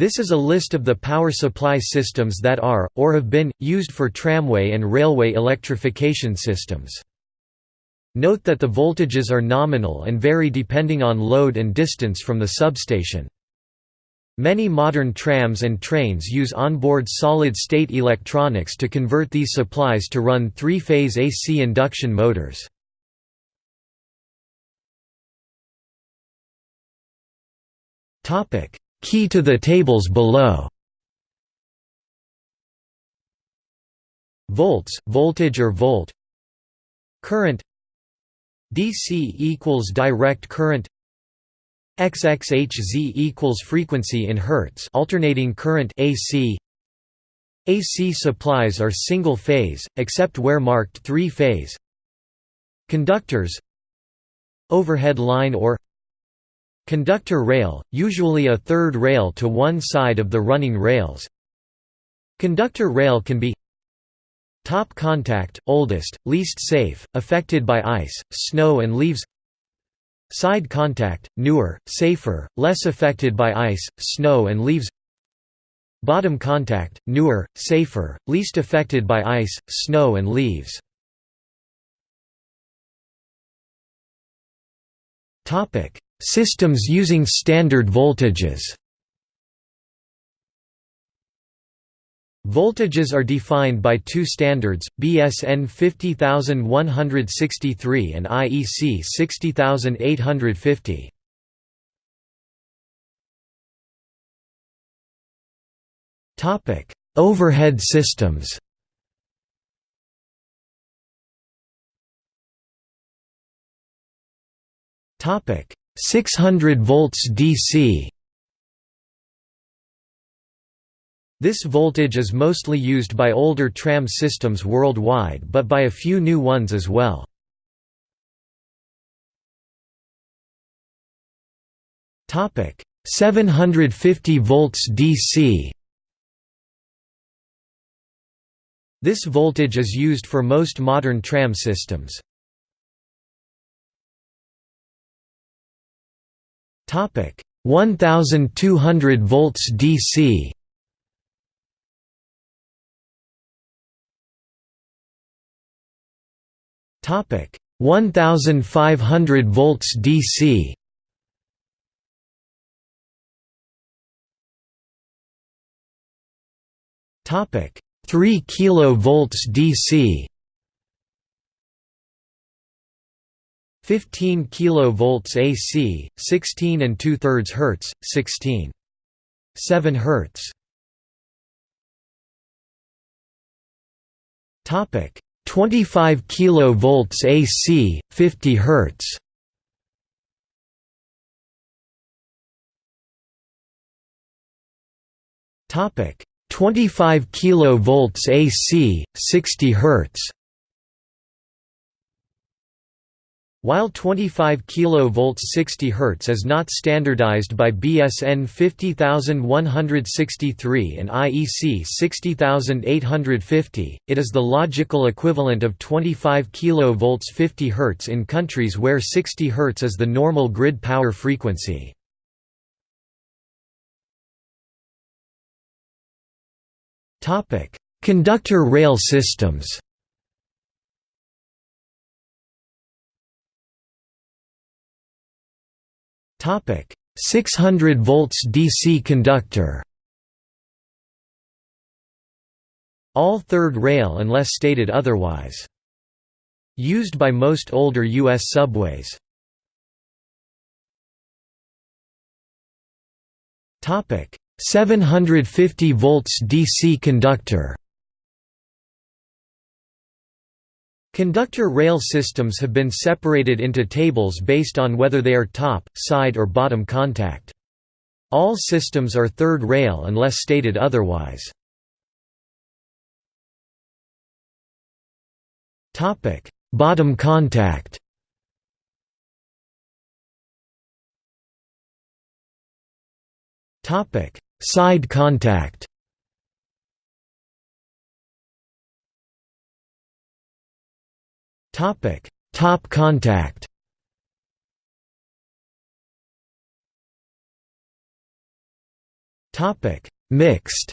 This is a list of the power supply systems that are, or have been, used for tramway and railway electrification systems. Note that the voltages are nominal and vary depending on load and distance from the substation. Many modern trams and trains use onboard solid-state electronics to convert these supplies to run three-phase AC induction motors. Key to the tables below. Volts, voltage or volt. Current. DC equals direct current. XXHZ equals frequency in Hertz alternating current AC AC supplies are single phase, except where marked three phase. Conductors. Overhead line or Conductor rail, usually a third rail to one side of the running rails. Conductor rail can be Top contact, oldest, least safe, affected by ice, snow and leaves. Side contact, newer, safer, less affected by ice, snow and leaves. Bottom contact, newer, safer, least affected by ice, snow and leaves Systems using standard voltages Voltages are defined by two standards, BS EN 50163 and IEC 60850. Topic: Overhead systems. Topic: 600 volts DC. This voltage is mostly used by older tram systems worldwide but by a few new ones as well. Topic 750 volts DC This voltage is used for most modern tram systems. Topic 1200 volts DC Topic 1500 volts DC. Topic 3 kilovolts DC. 15 kilovolts AC, 16 and 2 thirds Hertz, 16. 7 Hertz. Topic 25 kV AC, 50 Hz. Topic 25 kV AC, 60 Hz. While 25 kV 60 Hz is not standardized by BS EN 50163 and IEC 60850, it is the logical equivalent of 25 kV 50 Hz in countries where 60 Hz is the normal grid power frequency. Conductor rail systems Topic 600 volts DC conductor. All third rail unless stated otherwise. Used by most older U.S. subways. Topic 750 volts DC conductor. Conductor rail systems have been separated into tables based on whether they are top, side or bottom contact. All systems are third rail unless stated otherwise. bottom contact Side contact Topic: Top contact. Topic: Mixed.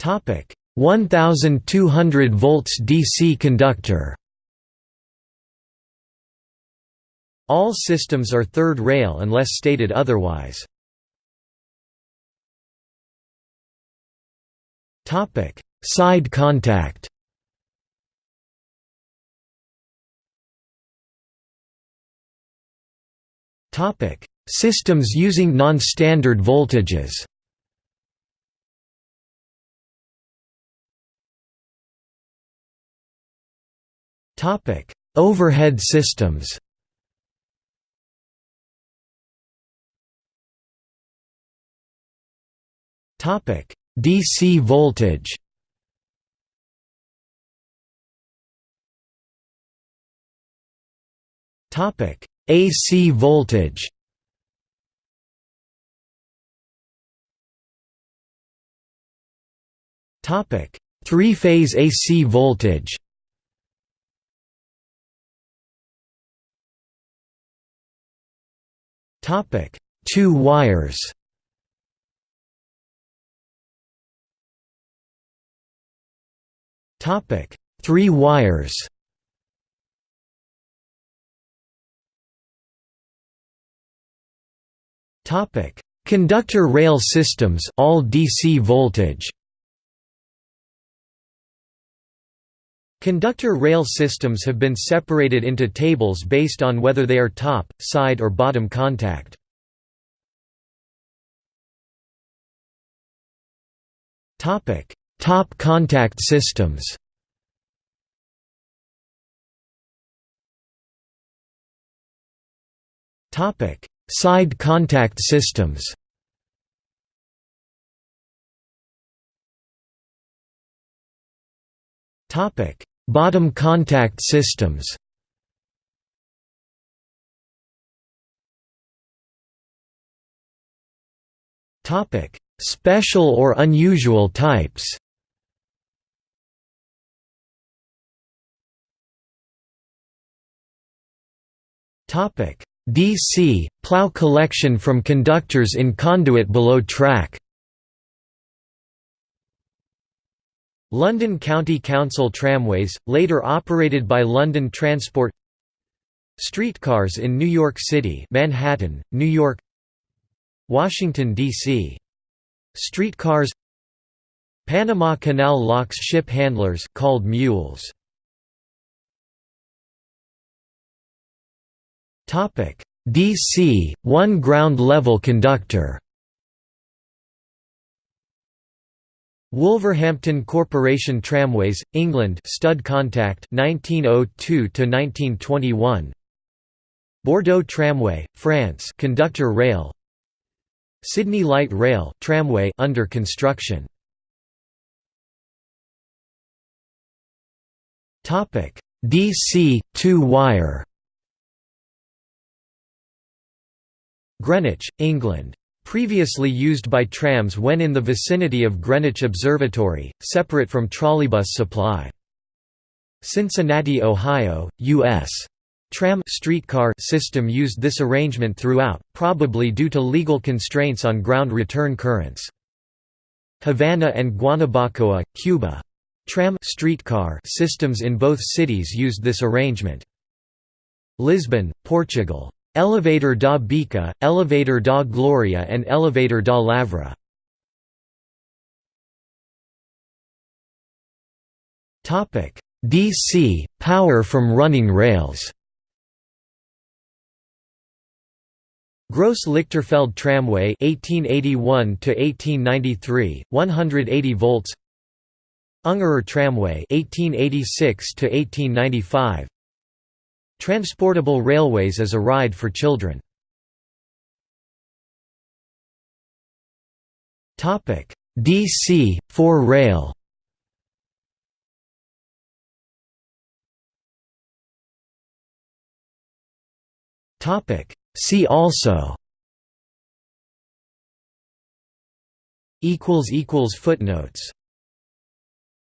Topic: 1200 volts DC conductor. All systems are third rail unless stated otherwise. Topic: Side contact. Topic: Systems using non-standard voltages. Topic: Overhead systems. Topic: DC voltage. Topic: AC voltage. Topic: Three-phase AC voltage. Topic: Two wires. Topic: Three wires. Topic: Conductor rail systems, all DC voltage. Conductor rail systems have been separated into tables based on whether they are top, side or bottom contact. Topic: Top contact systems. Topic: Side contact systems. Topic: Bottom contact systems Topic: Special or unusual types DC – plough collection from conductors in conduit below track. London County Council tramways, later operated by London Transport. Streetcars in New York City Manhattan, New York. Washington, D.C. Streetcars. Panama Canal locks ship handlers called mules. DC, one ground level conductor. Wolverhampton Corporation Tramways, England. Stud contact 1902 1921 Bordeaux Tramway, France. Conductor rail. Sydney Light Rail tramway under construction. Topic. DC two-wire Greenwich, England Previously used by trams when in the vicinity of Greenwich Observatory, separate from trolleybus supply. Cincinnati, Ohio, U.S. Tram streetcar system used this arrangement throughout, probably due to legal constraints on ground return currents. Havana and Guanabacoa, Cuba. Tram streetcar systems in both cities used this arrangement. Lisbon, Portugal. Elevador da Bica, Elevador da Gloria and Elevador da Lavra. DC – power from running rails. Gross Lichterfelde Tramway 1881 to 1893 180 volts. Ungerer Tramway 1886 to 1895 Transportable railways as a ride for children. DC, 4 rail. See also. Footnotes